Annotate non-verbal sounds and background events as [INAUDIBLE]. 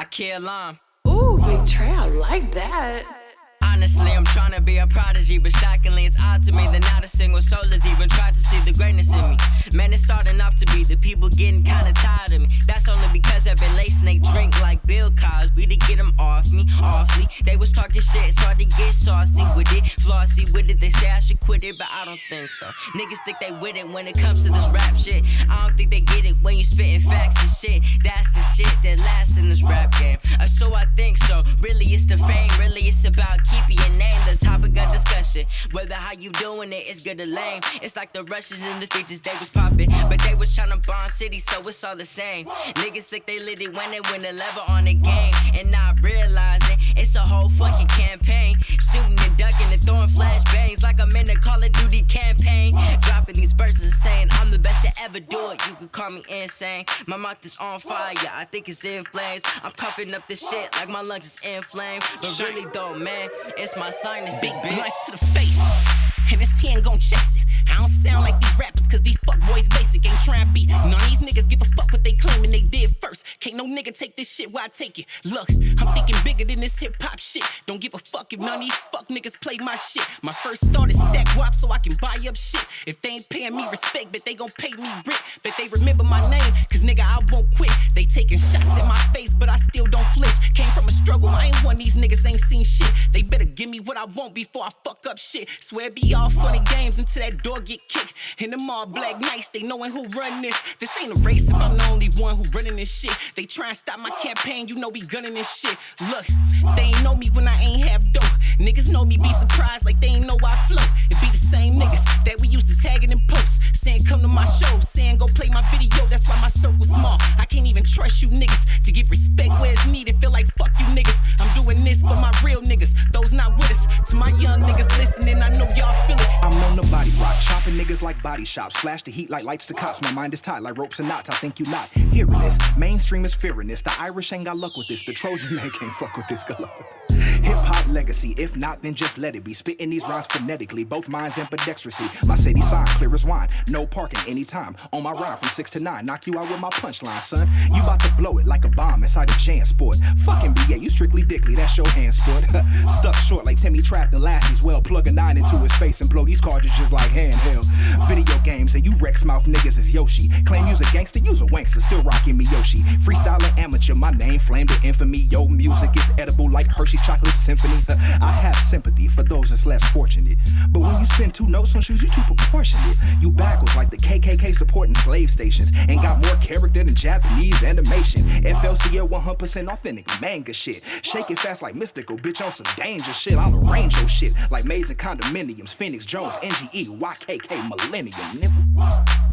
I kill them. Ooh, Big Trey, I like that. Honestly, I'm trying to be a prodigy, but shockingly, it's odd to me that not a single soul has even tried to see the greatness in me. Man, it's starting off to be the people getting kinda tired of me. That's only because I've been lacing they drink like Bill Cosby to get them me, awfully. They was talking shit, so I to get saucy with it, flossy with it. They say I should quit it, but I don't think so. Niggas think they with it when it comes to this rap shit. I don't think they get it when you spitting facts and shit. That's the shit that lasts in this rap game. Uh, so I think so. Really, it's the fame. Really, it's about keeping your name the topic of discussion. Whether how you doing it is good or lame. It's like the rushes and the features they was popping, but they was trying to bomb cities, so it's all the same. Niggas think they lit it when they win the level on the game, and not realizing it's a whole fucking campaign. Shooting and ducking and throwing flashbangs like I'm in a Call of Duty campaign. Dropping these verses saying I'm the best to ever do it. You could call me insane. My mouth is on fire, I think it's in flames. I'm coughing up this shit like my lungs is inflamed. But really though, man, it's my sinuses, Big bitch. blunts to the face. And this hand gon' chase it. I don't sound like these rappers, cause these fuck boys basic. Ain't be. None of these niggas give a fuck Can't no nigga take this shit where I take it. Look, I'm thinking bigger than this hip hop shit. Don't give a fuck if none of these fuck niggas play my shit. My first thought is stack wop so I can buy up shit. If they ain't paying me respect, but they gon' pay me rent. But they remember my name, cause nigga, I won't quit. They taking shots at my face, but I still don't flinch. Came from a struggle, I ain't one these niggas ain't seen shit. They better give me what I want before I fuck up shit. Swear be all funny games until that door get kicked. And them all black nights, they knowing who run this. This ain't a race if I'm the only one who running this shit. They try and stop my campaign, you know we gunning this shit. Look, they ain't know me when I ain't have dough. Niggas know me, be surprised like they ain't know I flow. It be the same niggas that we used to tagging in posts. Saying come to my show, saying go play my video, that's why my circle's small. I can't even trust you niggas to get respect where it's needed. Feel like fuck you niggas. I'm doing this for my real niggas, those not with us. To my young niggas listening, I know y'all feel it. I'm on the body rock, chopping niggas like body shops. Flash the heat like lights to cops. My mind is tied like ropes and knots. I think you not hearing this. Mainstream is fearing this. The Irish ain't got luck with this. The Trojan man can't fuck with this. Good. Hip hop legacy. If not, then just let it be. Spitting these rhymes phonetically, both minds ambidextrousy. My city sign, clear as wine. No parking anytime. On my ride from six to nine. Knock you out with my punchline, son. You about to blow it like a bomb inside a jam sport. Fucking BA, you strictly dickly. That's your hand sport. [LAUGHS] Stuck short like Timmy trapped the lasties. Well, plug a nine into his face and blow these cartridges like handheld. Video games and you Rex mouth niggas is Yoshi. Claim you's a gangster, you's a wankster. Still rocking me Yoshi. Freestyling amateur, my name flamed to infamy. Yo, music is edible like Hershey's chocolate symphony. [LAUGHS] I have sympathy for those that's less fortunate. But spend two notes on shoes, you too proportionate. You backwards like the KKK supporting slave stations. Ain't got more character than Japanese animation. FLCL 100% authentic manga shit. Shake it fast like mystical, bitch on some danger shit. I'll arrange your shit like maids and condominiums. Phoenix Jones, NGE, YKK, Millennium.